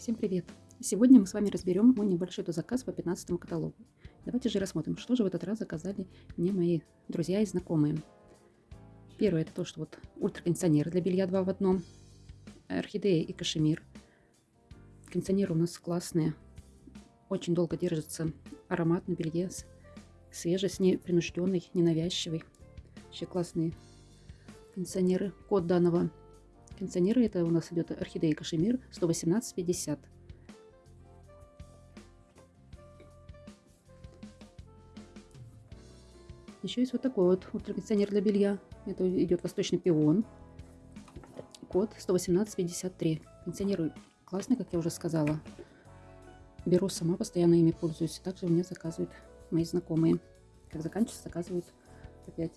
Всем привет! Сегодня мы с вами разберем мой небольшой заказ по 15 каталогу. Давайте же рассмотрим, что же в этот раз заказали мне мои друзья и знакомые. Первое это то, что вот ультракондиционер для белья 2 в одном, орхидея и кашемир. Кондиционеры у нас классные, очень долго держится аромат на белье, свежесть, непринужденный, ненавязчивый. Вообще классные кондиционеры. Код данного кондиционера это у нас идет орхидея кашемир 118,50. Еще есть вот такой вот ультракондиционер для белья. Это идет восточный пион. Код 118,53. Кондиционер классный, как я уже сказала. Беру сама, постоянно ими пользуюсь. Также у меня заказывают мои знакомые. Как заканчивается, заказывают опять.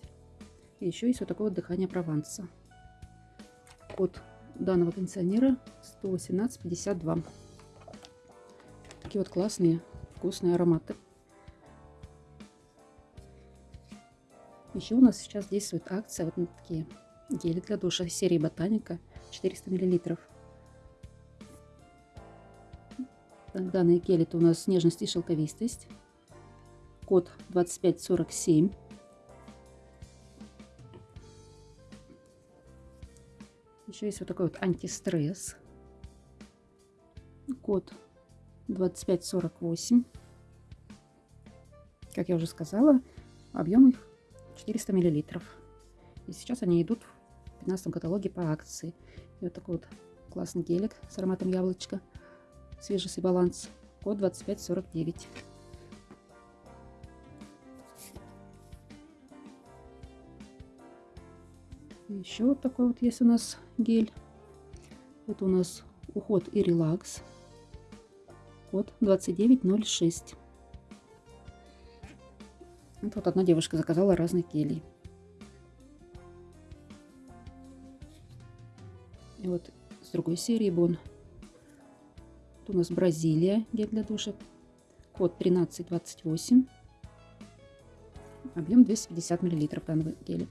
И еще есть вот такое вот дыхание Прованса. Код данного кондиционера 118,52. Такие вот классные, вкусные ароматы. Еще у нас сейчас действует акция вот на такие гели для душа серии Ботаника 400 мл. Данные гели это у нас нежность и шелковистость. Код 2547. Еще есть вот такой вот антистресс. Код 2548. Как я уже сказала, объем их 400 миллилитров. И сейчас они идут в 15 каталоге по акции. И вот такой вот классный гелик с ароматом яблочка. Свежесть и баланс. Код 2549. Еще вот такой вот есть у нас гель. Это у нас уход и релакс. Код 2906. Это вот одна девушка заказала разных гелей. И вот с другой серии Бон. Тут у нас Бразилия гель для душа. Код 1328. Объем 250 мл данного геля.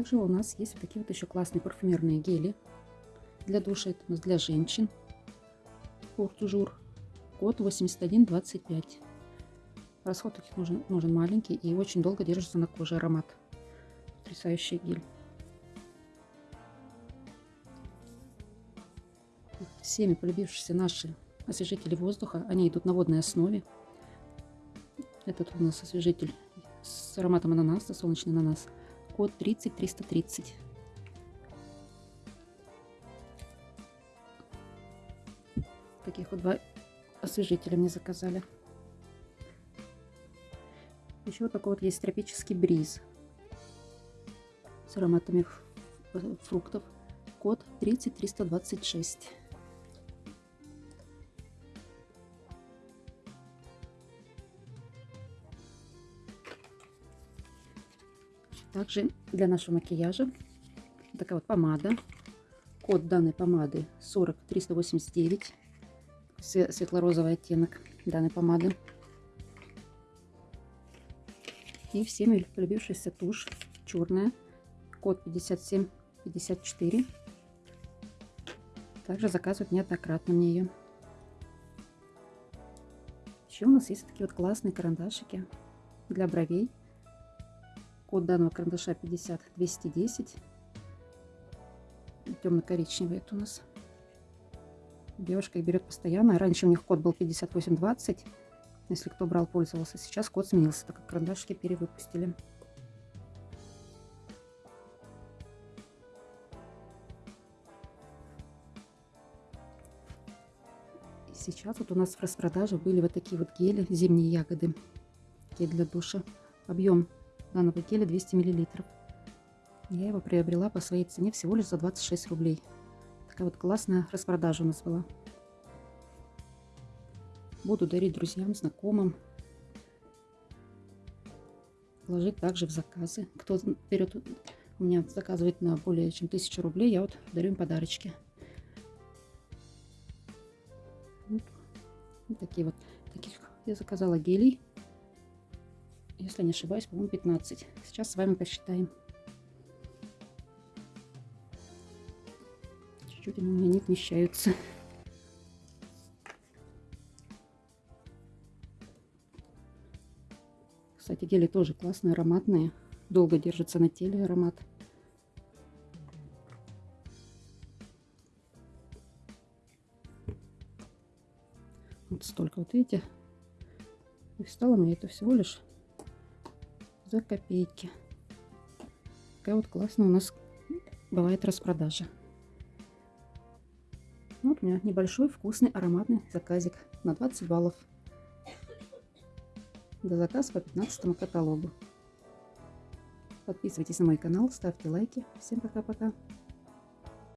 Также у нас есть вот такие вот еще классные парфюмерные гели для душа. Это у нас для женщин. Портужур. Код 8125. Расход таких нужен, нужен маленький и очень долго держится на коже аромат. Потрясающий гель. Всеми полюбившиеся наши освежители воздуха, они идут на водной основе. Этот у нас освежитель с ароматом ананаса, солнечный ананас код 30330. Таких вот два освежителя мне заказали. Еще вот такой вот есть тропический бриз с ароматами фруктов. Код 30326. Также для нашего макияжа такая вот помада. Код данной помады 40389. Светло-розовый оттенок данной помады. И всеми полюбившаяся тушь черная. Код 5754. Также заказывают неоднократно мне ее. Еще у нас есть такие вот классные карандашики для бровей. Код данного карандаша 50210. Темно-коричневый это у нас. Девушка их берет постоянно. Раньше у них код был 5820. Если кто брал, пользовался. Сейчас код сменился, так как карандашики перевыпустили. сейчас вот у нас в распродаже были вот такие вот гели, зимние ягоды. Гель для душа. Объем данного геля 200 мл. Я его приобрела по своей цене всего лишь за 26 рублей. Такая вот классная распродажа у нас была. Буду дарить друзьям, знакомым. Ложить также в заказы. Кто берет, у меня заказывает на более чем 1000 рублей, я вот дарю им подарочки. Вот, вот такие вот. Таких я заказала гелей если не ошибаюсь, по-моему, 15. Сейчас с вами посчитаем. Чуть-чуть они у меня не вмещаются. Кстати, гели тоже классные, ароматные. Долго держится на теле аромат. Вот столько, вот видите. И стало мне это всего лишь за копейки. Такая вот классная у нас бывает распродажа. Вот у меня небольшой вкусный ароматный заказик на 20 баллов. До заказ по 15 каталогу. Подписывайтесь на мой канал, ставьте лайки. Всем пока-пока.